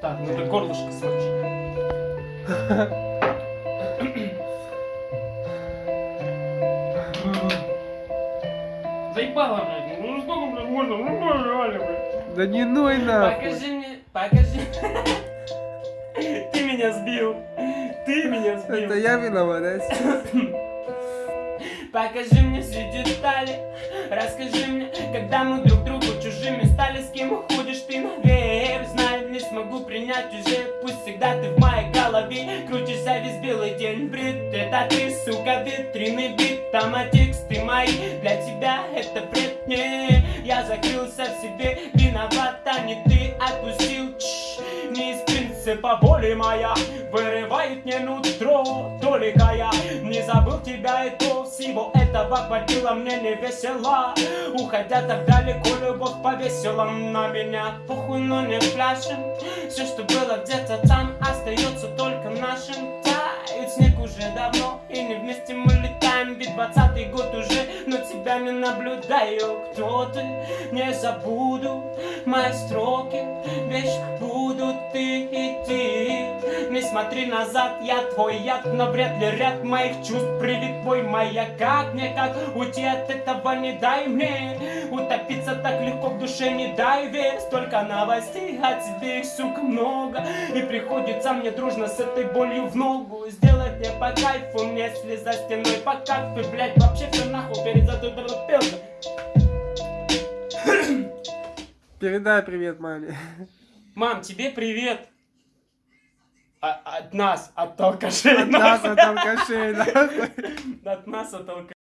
Так, надо горлышко смочить. Заебало, блядь. Ну сколько, блядь, можно? Ну, реально, блядь. Да не ной нахуй. Покажи мне, покажи. Ты меня сбил. Ты меня сбил. Это я виноват, да? Покажи мне все детали Расскажи мне, когда мы друг всегда ты в моей голове. Крутишься весь белый день бред Это ты, сука, ветреный бит Там а тексты мои. Для тебя это бред Не, я закрылся в себе принципа воли моя Вырывает мне нутро Только я. Не забыл тебя и то Всего этого хватило мне не весело. Уходя так далеко, любовь повесила На меня. Похуй, но не пляшем. Все, что было где-то там, остается только нашим. Тает снег уже давно, и не вместе мы летаем. Ведь двадцатый год уже, но тебя не наблюдаю. Кто ты? Не забуду мои строки. Вечно смотри назад, я твой яд Но вряд ли ряд моих чувств привит твой маяк Как мне, как уйти от этого не дай мне Утопиться так легко в душе не дай верь Столько новостей о тебе, их, сука, много И приходится мне дружно с этой болью в ногу Сделать мне по кайфу, если за стеной по кайфу Блять, вообще все нахуй, перезадубило Передай привет маме. Мам, тебе привет. А- от нас, от алкашей. От нас, от алкашей, нахуй. От нас, от алкашей.